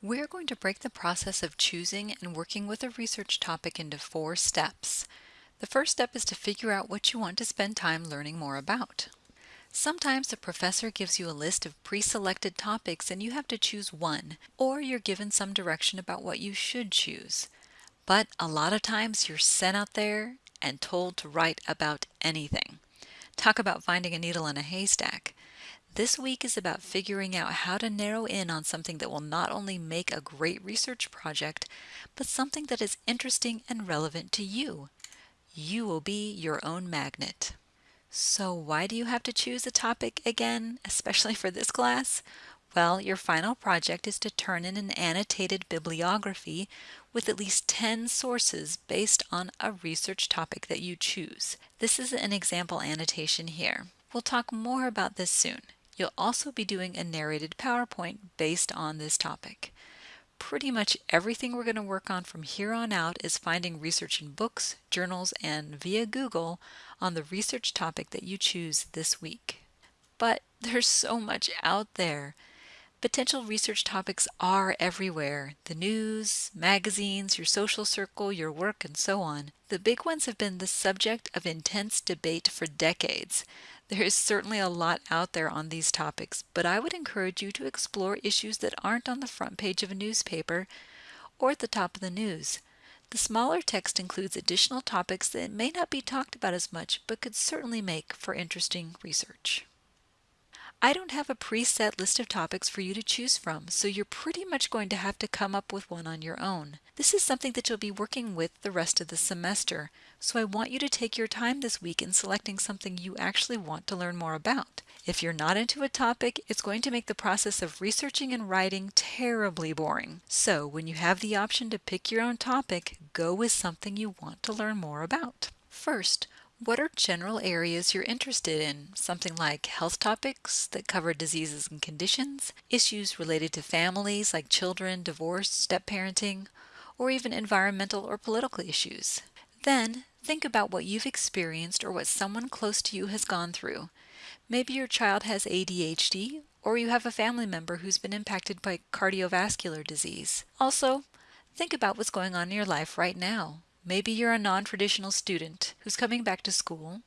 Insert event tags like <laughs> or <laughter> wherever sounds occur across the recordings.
We're going to break the process of choosing and working with a research topic into four steps. The first step is to figure out what you want to spend time learning more about. Sometimes the professor gives you a list of pre-selected topics and you have to choose one, or you're given some direction about what you should choose. But a lot of times you're sent out there and told to write about anything. Talk about finding a needle in a haystack. This week is about figuring out how to narrow in on something that will not only make a great research project, but something that is interesting and relevant to you. You will be your own magnet. So why do you have to choose a topic again, especially for this class? Well, your final project is to turn in an annotated bibliography with at least 10 sources based on a research topic that you choose. This is an example annotation here. We'll talk more about this soon. You'll also be doing a narrated PowerPoint based on this topic. Pretty much everything we're going to work on from here on out is finding research in books, journals, and via Google on the research topic that you choose this week. But <laughs> there's so much out there. Potential research topics are everywhere the news, magazines, your social circle, your work, and so on. The big ones have been the subject of intense debate for decades. There is certainly a lot out there on these topics, but I would encourage you to explore issues that aren't on the front page of a newspaper or at the top of the news. The smaller text includes additional topics that may not be talked about as much, but could certainly make for interesting research. I don't have a preset list of topics for you to choose from, so you're pretty much going to have to come up with one on your own. This is something that you'll be working with the rest of the semester, so I want you to take your time this week in selecting something you actually want to learn more about. If you're not into a topic, it's going to make the process of researching and writing terribly boring. So when you have the option to pick your own topic, go with something you want to learn more about. First, what are general areas you're interested in? Something like health topics that cover diseases and conditions, issues related to families like children, divorce, step parenting, or even environmental or political issues. Then think about what you've experienced or what someone close to you has gone through. Maybe your child has ADHD, or you have a family member who's been impacted by cardiovascular disease. Also, think about what's going on in your life right now. Maybe you're a non-traditional student who's coming back to school,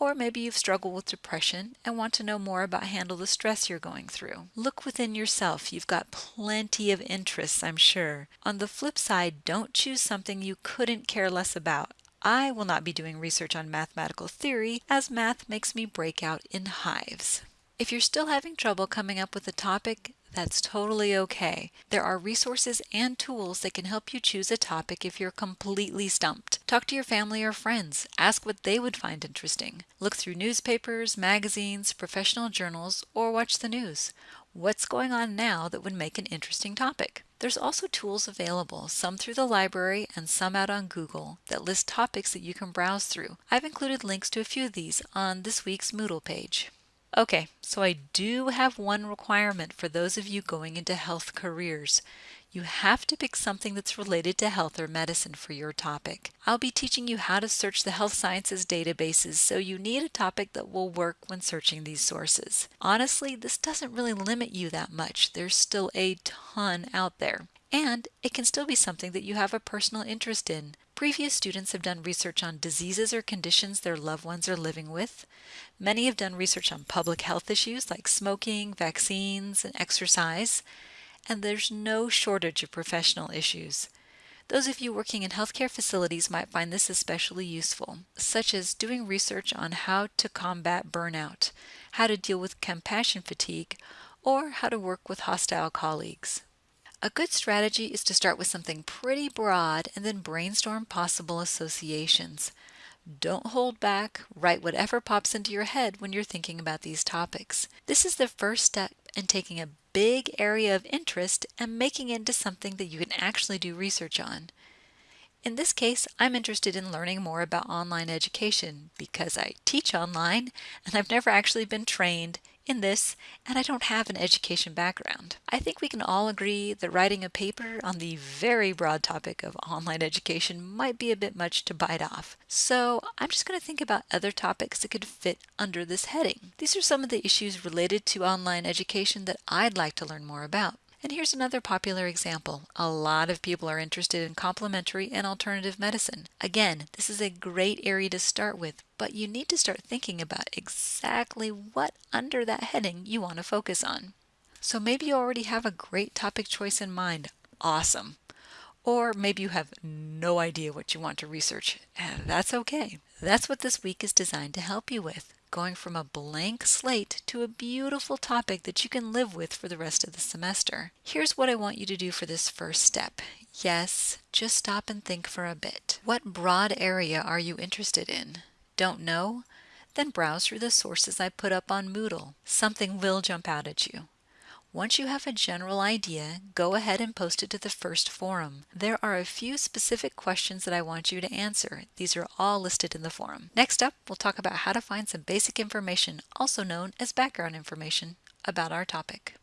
or maybe you've struggled with depression and want to know more about how to handle the stress you're going through. Look within yourself. You've got plenty of interests, I'm sure. On the flip side, don't choose something you couldn't care less about. I will not be doing research on mathematical theory as math makes me break out in hives. If you're still having trouble coming up with a topic, that's totally okay. There are resources and tools that can help you choose a topic if you're completely stumped. Talk to your family or friends. Ask what they would find interesting. Look through newspapers, magazines, professional journals, or watch the news. What's going on now that would make an interesting topic? There's also tools available, some through the library and some out on Google, that list topics that you can browse through. I've included links to a few of these on this week's Moodle page. Okay, so I do have one requirement for those of you going into health careers. You have to pick something that's related to health or medicine for your topic. I'll be teaching you how to search the health sciences databases, so you need a topic that will work when searching these sources. Honestly, this doesn't really limit you that much. There's still a ton out there. And it can still be something that you have a personal interest in. Previous students have done research on diseases or conditions their loved ones are living with. Many have done research on public health issues like smoking, vaccines, and exercise. And there's no shortage of professional issues. Those of you working in healthcare facilities might find this especially useful, such as doing research on how to combat burnout, how to deal with compassion fatigue, or how to work with hostile colleagues. A good strategy is to start with something pretty broad and then brainstorm possible associations. Don't hold back, write whatever pops into your head when you're thinking about these topics. This is the first step in taking a big area of interest and making it into something that you can actually do research on. In this case, I'm interested in learning more about online education because I teach online and I've never actually been trained in this, and I don't have an education background. I think we can all agree that writing a paper on the very broad topic of online education might be a bit much to bite off. So I'm just going to think about other topics that could fit under this heading. These are some of the issues related to online education that I'd like to learn more about. And here's another popular example. A lot of people are interested in complementary and alternative medicine. Again, this is a great area to start with, but you need to start thinking about exactly what under that heading you want to focus on. So maybe you already have a great topic choice in mind. Awesome. Or maybe you have no idea what you want to research. And that's okay. That's what this week is designed to help you with going from a blank slate to a beautiful topic that you can live with for the rest of the semester. Here's what I want you to do for this first step. Yes, just stop and think for a bit. What broad area are you interested in? Don't know? Then browse through the sources I put up on Moodle. Something will jump out at you. Once you have a general idea, go ahead and post it to the first forum. There are a few specific questions that I want you to answer. These are all listed in the forum. Next up, we'll talk about how to find some basic information, also known as background information, about our topic.